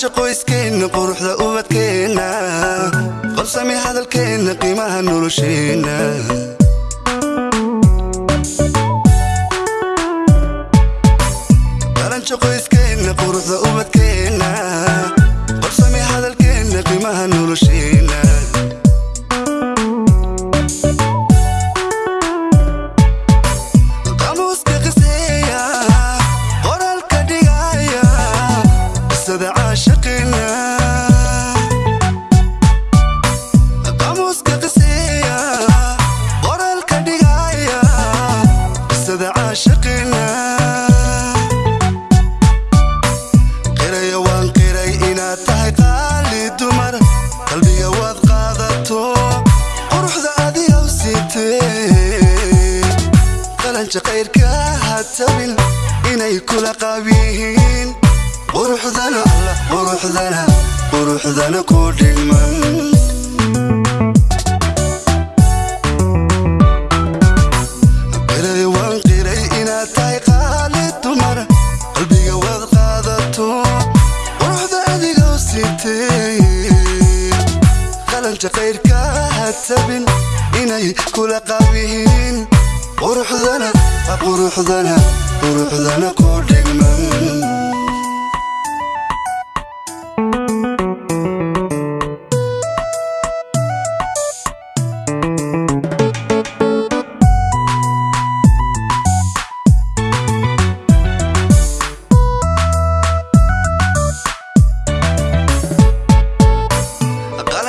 qalanjo qoyskeenna quruxda ubadkeenna qabsami hadalkeenna qiimaha nolosheenna qalanjo qoyskeenna quruxda ubadkeenna qabsami hadalkeenna qiimaha nolosheenna qaali dumar qalbiga waad qaadato quruxda adigaw siitee qalanja qayrka ha tabin inay kula qaab yihiin quruxdana allah quruxdana quruxdana ku dhigman qiray qalanja qayrka ha tabin inay kula qaab yihiin quruxdana quruxdana quruxdana ku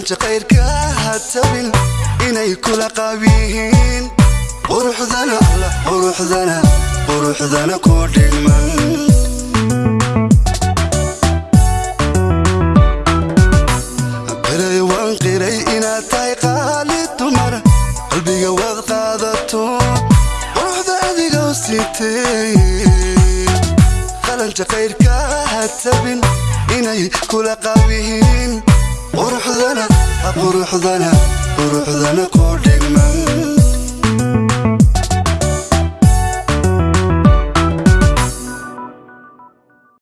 جعل جقير كهات تبل إني كل قبيهين بروح ذنا بروح ذنا بروح ذنا كل من. قري وان قري إنا تاي قالي تمر قلبي قوض قادتون بروح ذا ذي قوستي خلال جقير كهات تبل إني كل قبيهين قرح ذلك قرح ذلك قرح ذلك قرح ذلك قرح ذلك